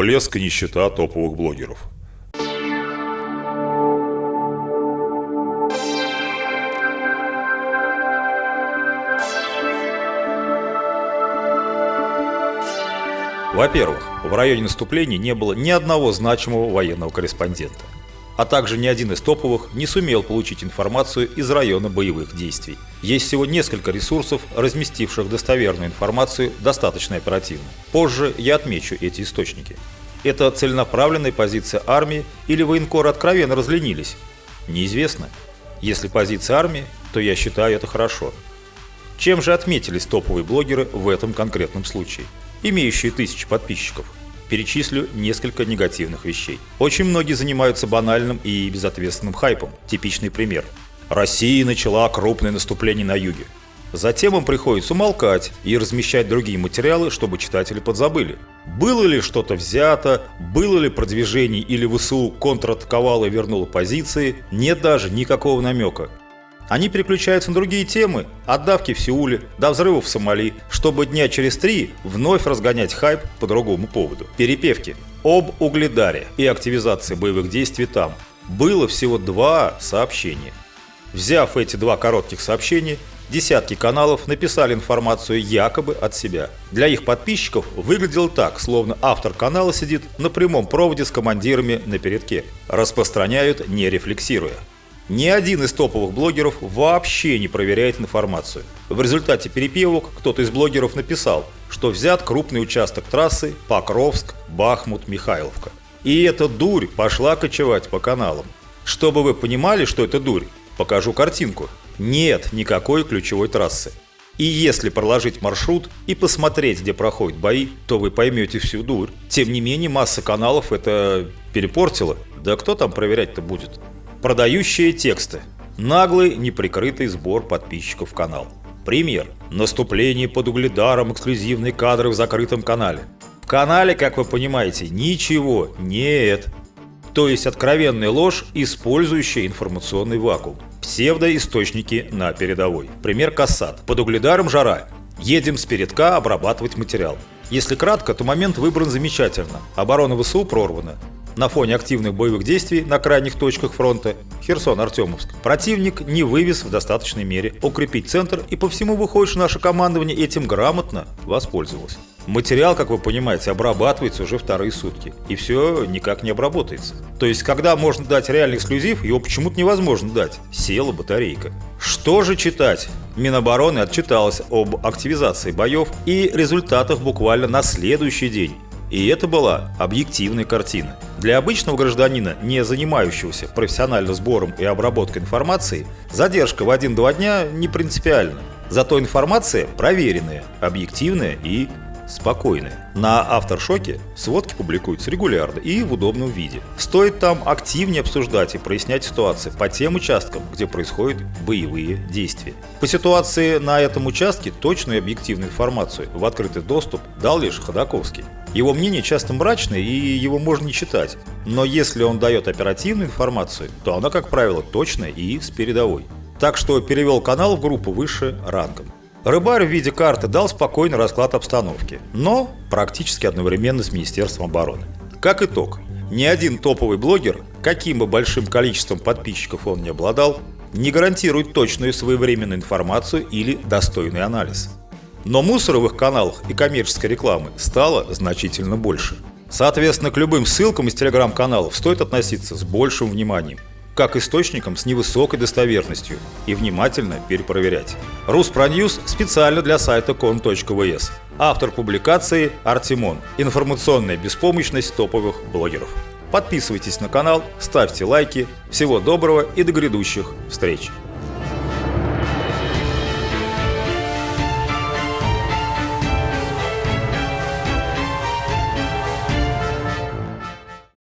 Блеск и нищета топовых блогеров. Во-первых, в районе наступления не было ни одного значимого военного корреспондента, а также ни один из топовых не сумел получить информацию из района боевых действий. Есть всего несколько ресурсов, разместивших достоверную информацию достаточно оперативно. Позже я отмечу эти источники. Это целенаправленная позиция армии или военкоры откровенно разленились? Неизвестно. Если позиция армии, то я считаю это хорошо. Чем же отметились топовые блогеры в этом конкретном случае? имеющие тысячи подписчиков. Перечислю несколько негативных вещей. Очень многие занимаются банальным и безответственным хайпом. Типичный пример. Россия начала крупное наступление на юге. Затем им приходится умолкать и размещать другие материалы, чтобы читатели подзабыли. Было ли что-то взято, было ли продвижение или ВСУ контратаковало и вернуло позиции, нет даже никакого намека. Они переключаются на другие темы, от давки в Сеуле до взрывов в Сомали, чтобы дня через три вновь разгонять хайп по другому поводу. Перепевки об Угледаре и активизации боевых действий там. Было всего два сообщения. Взяв эти два коротких сообщения, десятки каналов написали информацию якобы от себя. Для их подписчиков выглядело так, словно автор канала сидит на прямом проводе с командирами на передке. Распространяют не рефлексируя. Ни один из топовых блогеров вообще не проверяет информацию. В результате перепевок кто-то из блогеров написал, что взят крупный участок трассы Покровск, Бахмут, Михайловка. И эта дурь пошла кочевать по каналам. Чтобы вы понимали, что это дурь, покажу картинку. Нет никакой ключевой трассы. И если проложить маршрут и посмотреть, где проходят бои, то вы поймете всю дурь. Тем не менее, масса каналов это перепортила. Да кто там проверять-то будет? Продающие тексты. Наглый, неприкрытый сбор подписчиков в канал. Пример. Наступление под угледаром, эксклюзивные кадры в закрытом канале. В канале, как вы понимаете, ничего нет. То есть откровенная ложь, использующая информационный вакуум. Псевдоисточники на передовой. Пример Кассат. Под угледаром жара. Едем с передка обрабатывать материал. Если кратко, то момент выбран замечательно. Оборона ВСУ прорвана на фоне активных боевых действий на крайних точках фронта Херсон-Артемовск, противник не вывез в достаточной мере укрепить центр и по всему выходит, что наше командование этим грамотно воспользовалось. Материал, как вы понимаете, обрабатывается уже вторые сутки, и все никак не обработается. То есть, когда можно дать реальный эксклюзив, его почему-то невозможно дать. Села батарейка. Что же читать? Минобороны отчиталась об активизации боев и результатах буквально на следующий день. И это была объективная картина. Для обычного гражданина, не занимающегося профессионально сбором и обработкой информации, задержка в 1-2 дня не принципиальна. Зато информация проверенная, объективная и спокойная. На Авторшоке сводки публикуются регулярно и в удобном виде. Стоит там активнее обсуждать и прояснять ситуации по тем участкам, где происходят боевые действия. По ситуации на этом участке точную и объективную информацию в открытый доступ дал лишь Ходаковский. Его мнение часто мрачное и его можно не читать, но если он дает оперативную информацию, то она, как правило, точная и с передовой. Так что перевел канал в группу выше рангом. Рыбарь в виде карты дал спокойный расклад обстановки, но практически одновременно с Министерством обороны. Как итог, ни один топовый блогер, каким бы большим количеством подписчиков он не обладал, не гарантирует точную своевременную информацию или достойный анализ. Но мусоровых каналах и коммерческой рекламы стало значительно больше. Соответственно, к любым ссылкам из телеграм-каналов стоит относиться с большим вниманием как источникам с невысокой достоверностью и внимательно перепроверять. Руспроньюз специально для сайта con.vs. Автор публикации Артемон. Информационная беспомощность топовых блогеров. Подписывайтесь на канал, ставьте лайки. Всего доброго и до грядущих встреч!